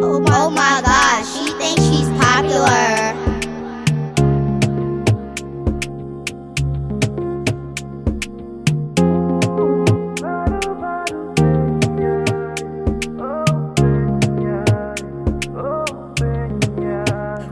Oh my, oh god, she thinks she's popular.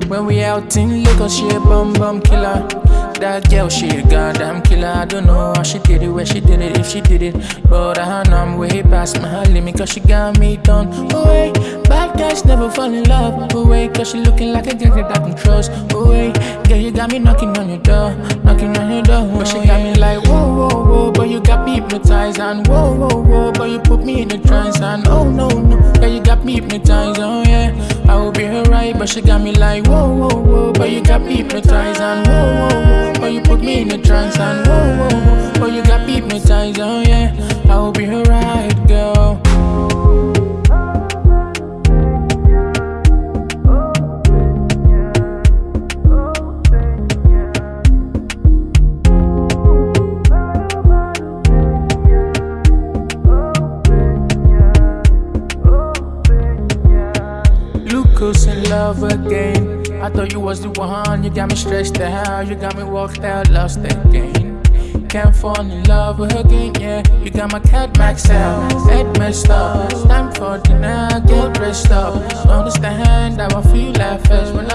When we out in liquor, she a bum bum killer. That girl, she a goddamn killer. I don't know how she did it, where she did it, if she did it. But I know I'm way past my limit, cause she got me done. Oh, wait, bad guys never fall in love. Oh, wait, cause she looking like a girl that I can trust. Oh, wait, girl, you got me knocking on your door, knocking on your door. But she got me like, whoa, whoa, whoa, but you got me hypnotized. And whoa, whoa, whoa, but you put me in a trance. And oh, no, no, girl, you got me hypnotized. Oh, yeah, I will be her right, but she got me like, whoa, whoa, whoa, but you got me hypnotized. And whoa, hypnotized, oh yeah. I will be her right, girl. Lucas in love again. I thought you was the one, you got me stressed out, you got me walked out, lost again. Can't fall in love with her again, yeah. You got my cat maxed out, head messed up. Time for dinner, get dressed up. Understand how I feel at first when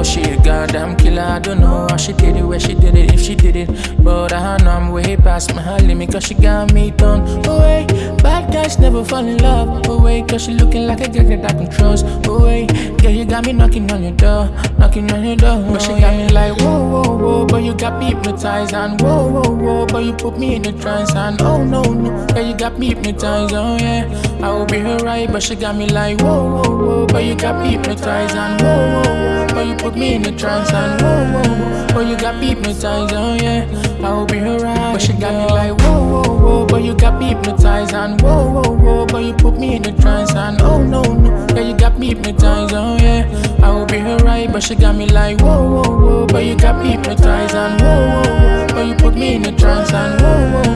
That she a goddamn killer. I don't know how she did it, where she did it, if she did it. But I know I'm way past my limit, cause she got me done. Wait, bad guys never fall in love. Wait, cause she looking like a girl that I can trust. Wait, girl, you got me knocking on your door, knocking on your door. But she got me like, whoa, whoa, whoa, but you got me hypnotized. And whoa, whoa, whoa, but you put me in a trance. And oh, no, no, girl, you got me hypnotized. Oh, yeah, I will be her right, but she got me like, whoa, whoa, whoa, but you got me hypnotized. And whoa, whoa, whoa. But you put me in a trance and oh, whoa, whoa, But you got me hypnotized, oh yeah. I will be her right But she got me like whoa, whoa, whoa. But you got me hypnotized and whoa, whoa, whoa. But you put me in a trance and oh no, no. Yeah, you got me hypnotized, oh yeah. I will be her right But she got me like whoa, whoa, whoa. But you got me hypnotized and whoa, whoa, whoa. But you put me in a trance and whoa, whoa